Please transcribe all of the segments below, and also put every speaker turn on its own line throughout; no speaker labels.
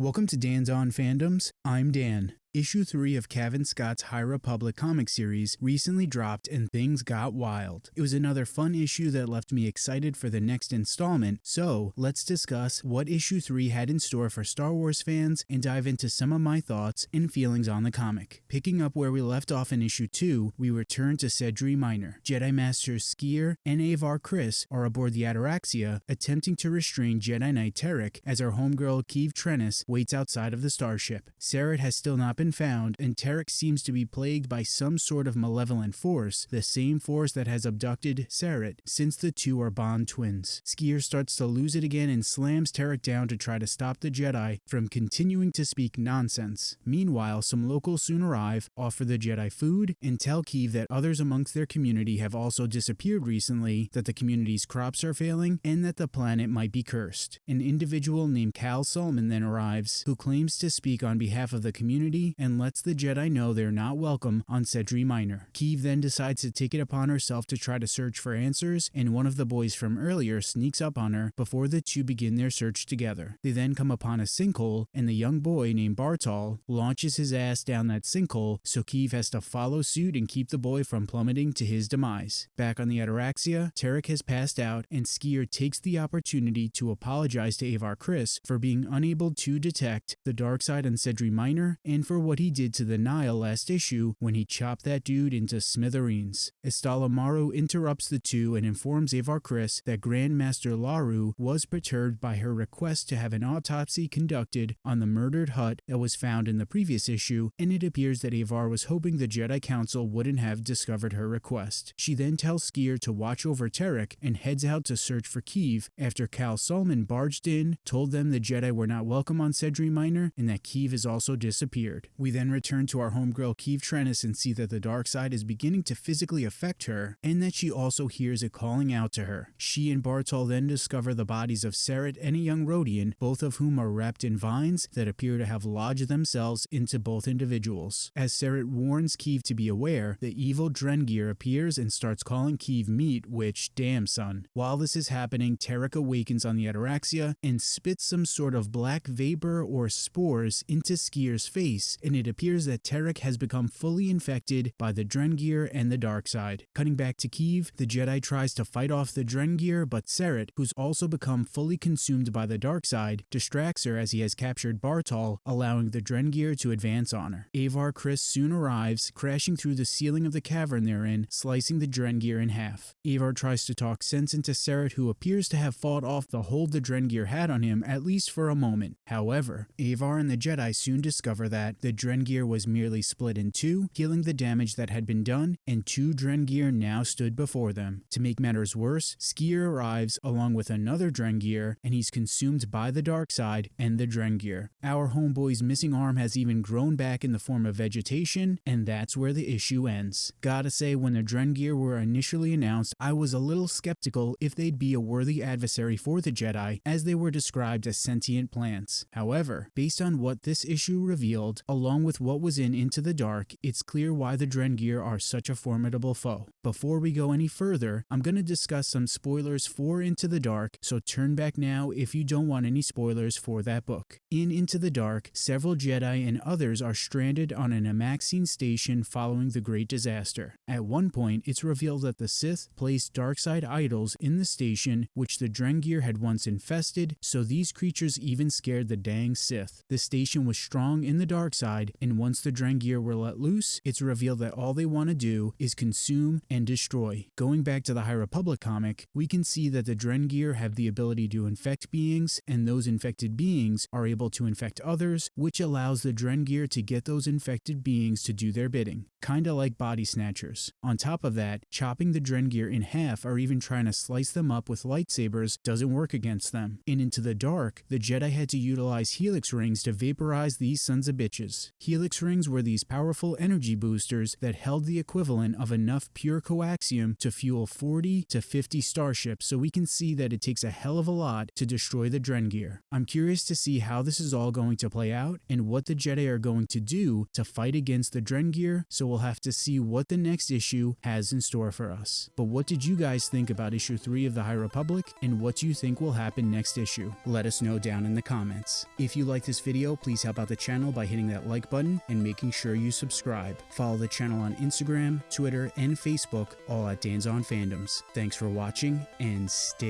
Welcome to Dan's On Fandoms. I'm Dan. Issue 3 of Cavan Scott's High Republic comic series recently dropped and things got wild. It was another fun issue that left me excited for the next installment, so let's discuss what issue 3 had in store for Star Wars fans and dive into some of my thoughts and feelings on the comic. Picking up where we left off in issue 2, we return to Sedri Minor. Jedi Masters Sskeer and Avar Kriss are aboard the Ataraxia, attempting to restrain Jedi Knight Terec as our homegirl Keeve Trennis waits outside of the starship. Sareth has still not been found, and Terec seems to be plagued by some sort of malevolent force, the same force that has abducted Sareth, since the two are Bond twins. Sskeer starts to lose it again and slams Terec down to try to stop the Jedi from continuing to speak nonsense. Meanwhile, some locals soon arrive, offer the Jedi food, and tell Keeve that others amongst their community have also disappeared recently, that the community's crops are failing, and that the planet might be cursed. An individual named Cal Solman then arrives, who claims to speak on behalf of the community and lets the Jedi know they're not welcome on Sedri Minor. Keeve then decides to take it upon herself to try to search for answers, and one of the boys from earlier sneaks up on her before the two begin their search together. They then come upon a sinkhole, and the young boy named Bartol launches his ass down that sinkhole, so Keeve has to follow suit and keep the boy from plummeting to his demise. Back on the Ataraxia, Terec has passed out, and Sskeer takes the opportunity to apologize to Avar Kriss for being unable to detect the dark side on Sedri Minor and for what he did to the Nihil last issue when he chopped that dude into smithereens. Estala Maru interrupts the two and informs Avar Kriss that Grandmaster Laru was perturbed by her request to have an autopsy conducted on the murdered Hutt that was found in the previous issue, and it appears that Avar was hoping the Jedi Council wouldn't have discovered her request. She then tells Sskeer to watch over Terec and heads out to search for Keeve after Cal Solman barged in, told them the Jedi were not welcome on Sedri Minor, and that Keeve has also disappeared. We then return to our homegirl Keeve Trennis and see that the dark side is beginning to physically affect her, and that she also hears it calling out to her. She and Bartol then discover the bodies of Sareth and a young Rodian, both of whom are wrapped in vines that appear to have lodged themselves into both individuals. As Sareth warns Keeve to be aware, the evil Drengir appears and starts calling Keeve meat, which, damn son. While this is happening, Terec awakens on the Ataraxia and spits some sort of black vapor or spores into Sskeer's face and it appears that Terec has become fully infected by the Drengir and the dark side. Cutting back to Keeve, the Jedi tries to fight off the Drengir, but Sareth, who's also become fully consumed by the dark side, distracts her as he has captured Bartol, allowing the Drengir to advance on her. Avar Kriss soon arrives, crashing through the ceiling of the cavern they're in, slicing the Drengir in half. Avar tries to talk sense into Sareth, who appears to have fought off the hold the Drengir had on him, at least for a moment. However, Avar and the Jedi soon discover that the Drengir was merely split in two, healing the damage that had been done, and two Drengir now stood before them. To make matters worse, Sskeer arrives along with another Drengir, and he's consumed by the dark side and the Drengir. Our homeboy's missing arm has even grown back in the form of vegetation, and that's where the issue ends. Gotta say, when the Drengir were initially announced, I was a little skeptical if they'd be a worthy adversary for the Jedi, as they were described as sentient plants. However, based on what this issue revealed, along with what was in Into the Dark, it's clear why the Drengir are such a formidable foe. Before we go any further, I'm going to discuss some spoilers for Into the Dark, so turn back now if you don't want any spoilers for that book. In Into the Dark, several Jedi and others are stranded on an Amaxine station following the Great Disaster. At one point, it's revealed that the Sith placed darkside idols in the station, which the Drengir had once infested, so these creatures even scared the dang Sith. The station was strong in the dark side, and once the Drengir were let loose, it's revealed that all they want to do is consume and destroy. Going back to the High Republic comic, we can see that the Drengir have the ability to infect beings, and those infected beings are able to infect others, which allows the Drengir to get those infected beings to do their bidding, kinda like body snatchers. On top of that, chopping the Drengir in half or even trying to slice them up with lightsabers doesn't work against them. And Into the Dark, the Jedi had to utilize helix rings to vaporize these sons of bitches. Boosters. Helix rings were these powerful energy boosters that held the equivalent of enough pure coaxium to fuel 40 to 50 starships, so we can see that it takes a hell of a lot to destroy the Drengir. I'm curious to see how this is all going to play out and what the Jedi are going to do to fight against the Drengir, so we'll have to see what the next issue has in store for us. But what did you guys think about issue 3 of the High Republic, and what do you think will happen next issue? Let us know down in the comments. If you like this video, please help out the channel by hitting that like button and making sure you subscribe. Follow the channel on Instagram, Twitter, and Facebook, all at Dan's on Fandoms. Thanks for watching, and stay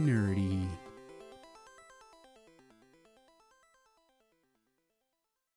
nerdy.